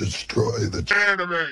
destroy the enemy.